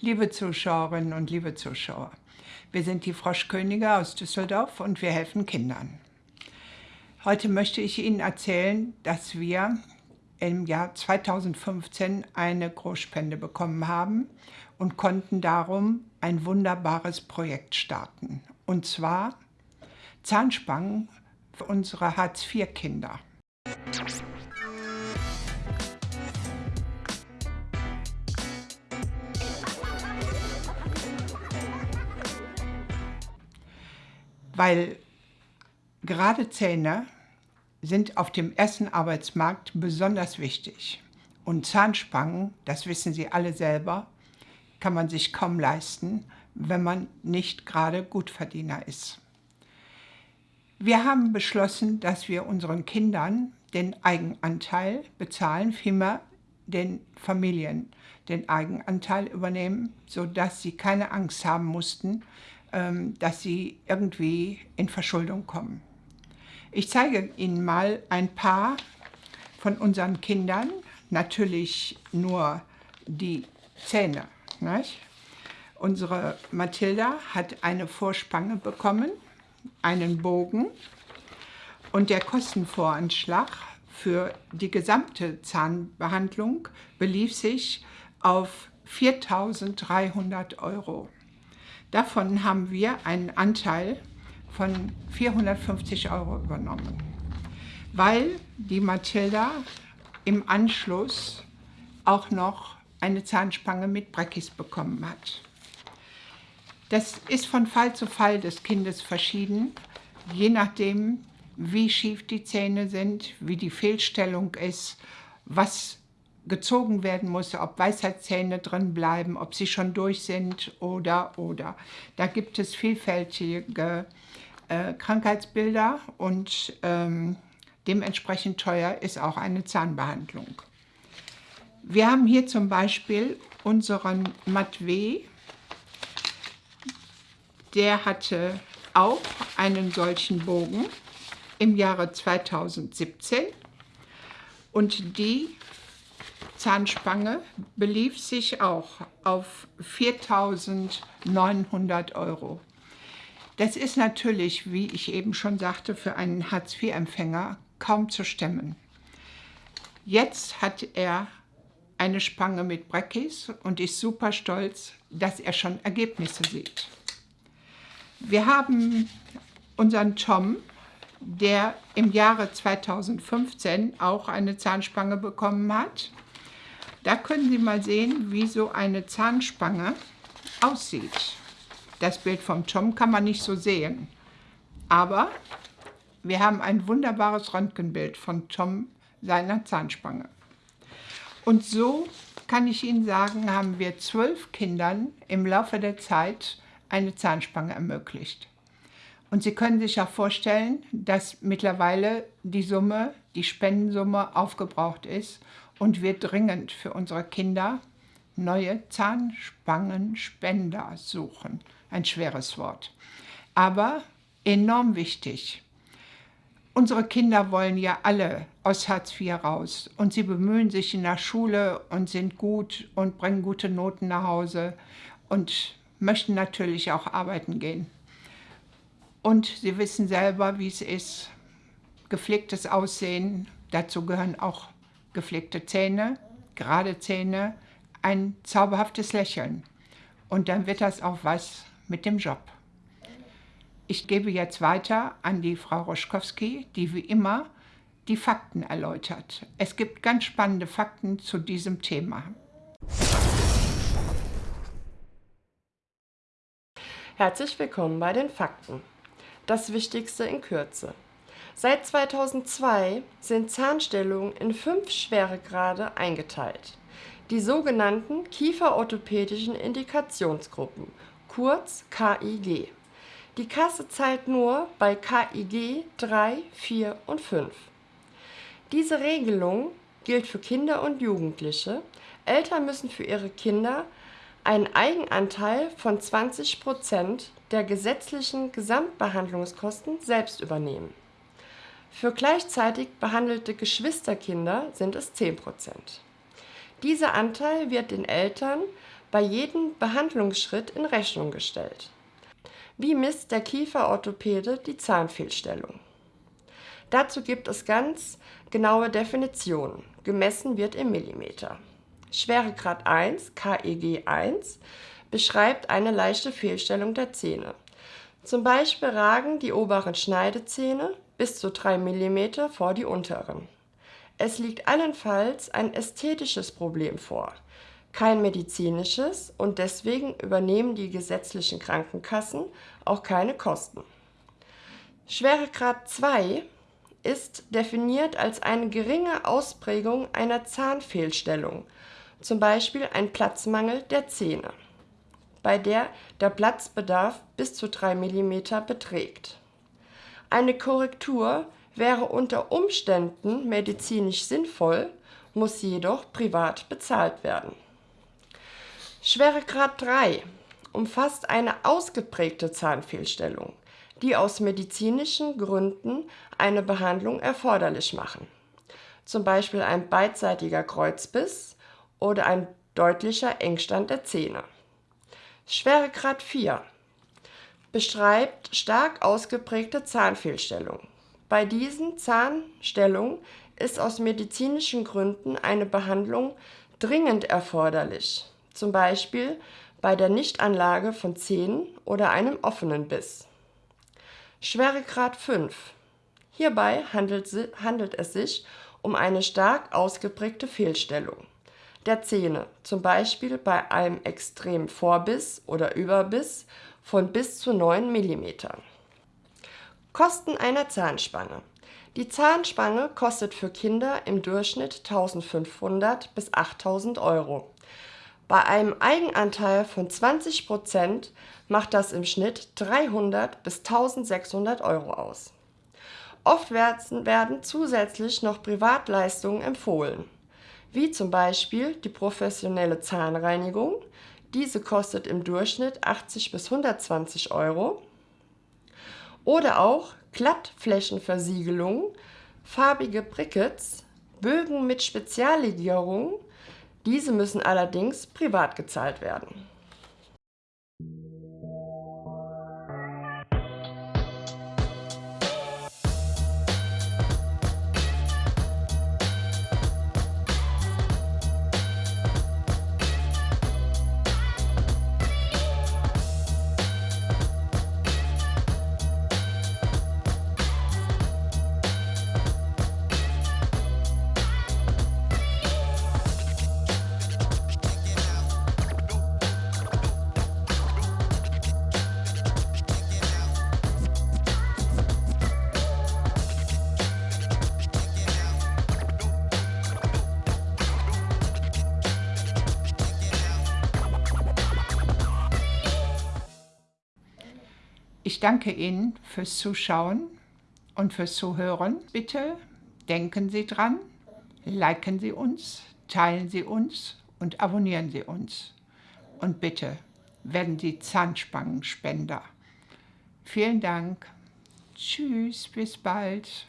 Liebe Zuschauerinnen und liebe Zuschauer, wir sind die Froschkönige aus Düsseldorf und wir helfen Kindern. Heute möchte ich Ihnen erzählen, dass wir im Jahr 2015 eine Großspende bekommen haben und konnten darum ein wunderbares Projekt starten. Und zwar Zahnspangen für unsere Hartz-IV-Kinder. Weil gerade Zähne sind auf dem ersten Arbeitsmarkt besonders wichtig. Und Zahnspangen, das wissen Sie alle selber, kann man sich kaum leisten, wenn man nicht gerade Gutverdiener ist. Wir haben beschlossen, dass wir unseren Kindern den Eigenanteil bezahlen, vielmehr den Familien den Eigenanteil übernehmen, sodass sie keine Angst haben mussten, dass sie irgendwie in Verschuldung kommen. Ich zeige Ihnen mal ein paar von unseren Kindern, natürlich nur die Zähne. Nicht? Unsere Mathilda hat eine Vorspange bekommen, einen Bogen und der Kostenvoranschlag für die gesamte Zahnbehandlung belief sich auf 4.300 Euro. Davon haben wir einen Anteil von 450 Euro übernommen, weil die Mathilda im Anschluss auch noch eine Zahnspange mit Breckis bekommen hat. Das ist von Fall zu Fall des Kindes verschieden, je nachdem, wie schief die Zähne sind, wie die Fehlstellung ist, was gezogen werden muss, ob Weisheitszähne drin bleiben, ob sie schon durch sind oder, oder. Da gibt es vielfältige äh, Krankheitsbilder und ähm, dementsprechend teuer ist auch eine Zahnbehandlung. Wir haben hier zum Beispiel unseren Matwee, der hatte auch einen solchen Bogen im Jahre 2017 und die Zahnspange belief sich auch auf 4.900 Euro. Das ist natürlich, wie ich eben schon sagte, für einen Hartz-IV-Empfänger kaum zu stemmen. Jetzt hat er eine Spange mit Breckis und ist super stolz, dass er schon Ergebnisse sieht. Wir haben unseren Tom, der im Jahre 2015 auch eine Zahnspange bekommen hat. Da können Sie mal sehen, wie so eine Zahnspange aussieht. Das Bild vom Tom kann man nicht so sehen. Aber wir haben ein wunderbares Röntgenbild von Tom seiner Zahnspange. Und so kann ich Ihnen sagen, haben wir zwölf Kindern im Laufe der Zeit eine Zahnspange ermöglicht. Und Sie können sich auch vorstellen, dass mittlerweile die Summe, die Spendensumme aufgebraucht ist und wir dringend für unsere Kinder neue Zahnspangenspender suchen. Ein schweres Wort, aber enorm wichtig. Unsere Kinder wollen ja alle aus Hartz IV raus und sie bemühen sich in der Schule und sind gut und bringen gute Noten nach Hause und möchten natürlich auch arbeiten gehen. Und sie wissen selber, wie es ist, gepflegtes Aussehen, dazu gehören auch gepflegte Zähne, gerade Zähne, ein zauberhaftes Lächeln. Und dann wird das auch was mit dem Job. Ich gebe jetzt weiter an die Frau Roschkowski, die wie immer die Fakten erläutert. Es gibt ganz spannende Fakten zu diesem Thema. Herzlich willkommen bei den Fakten. Das Wichtigste in Kürze. Seit 2002 sind Zahnstellungen in fünf Schweregrade eingeteilt, die sogenannten kieferorthopädischen Indikationsgruppen, kurz KIG. Die Kasse zahlt nur bei KIG 3, 4 und 5. Diese Regelung gilt für Kinder und Jugendliche. Eltern müssen für ihre Kinder einen Eigenanteil von 20 Prozent der gesetzlichen Gesamtbehandlungskosten selbst übernehmen. Für gleichzeitig behandelte Geschwisterkinder sind es 10% Dieser Anteil wird den Eltern bei jedem Behandlungsschritt in Rechnung gestellt. Wie misst der Kieferorthopäde die Zahnfehlstellung? Dazu gibt es ganz genaue Definitionen. Gemessen wird im Millimeter. Schweregrad 1, KEG 1, beschreibt eine leichte Fehlstellung der Zähne. Zum Beispiel ragen die oberen Schneidezähne bis zu 3 mm vor die unteren. Es liegt allenfalls ein ästhetisches Problem vor, kein medizinisches und deswegen übernehmen die gesetzlichen Krankenkassen auch keine Kosten. Schweregrad 2 ist definiert als eine geringe Ausprägung einer Zahnfehlstellung, zum Beispiel ein Platzmangel der Zähne, bei der der Platzbedarf bis zu 3 mm beträgt. Eine Korrektur wäre unter Umständen medizinisch sinnvoll, muss jedoch privat bezahlt werden. Schweregrad 3 umfasst eine ausgeprägte Zahnfehlstellung, die aus medizinischen Gründen eine Behandlung erforderlich machen, zum Beispiel ein beidseitiger Kreuzbiss oder ein deutlicher Engstand der Zähne. Schweregrad 4 beschreibt stark ausgeprägte Zahnfehlstellung. Bei diesen Zahnstellungen ist aus medizinischen Gründen eine Behandlung dringend erforderlich, zum Beispiel bei der Nichtanlage von Zähnen oder einem offenen Biss. Schweregrad 5. Hierbei handelt, handelt es sich um eine stark ausgeprägte Fehlstellung der Zähne, zum Beispiel bei einem extremen Vorbiss oder Überbiss von bis zu 9 mm. Kosten einer Zahnspange. Die Zahnspange kostet für Kinder im Durchschnitt 1500 bis 8000 Euro. Bei einem Eigenanteil von 20 Prozent macht das im Schnitt 300 bis 1600 Euro aus. Oft werden zusätzlich noch Privatleistungen empfohlen, wie zum Beispiel die professionelle Zahnreinigung. Diese kostet im Durchschnitt 80 bis 120 Euro. Oder auch Glattflächenversiegelung, farbige Brickets, Bögen mit Speziallegierung diese müssen allerdings privat gezahlt werden. Ich danke Ihnen fürs Zuschauen und fürs Zuhören. Bitte denken Sie dran, liken Sie uns, teilen Sie uns und abonnieren Sie uns. Und bitte werden Sie Zahnspangenspender. Vielen Dank. Tschüss, bis bald.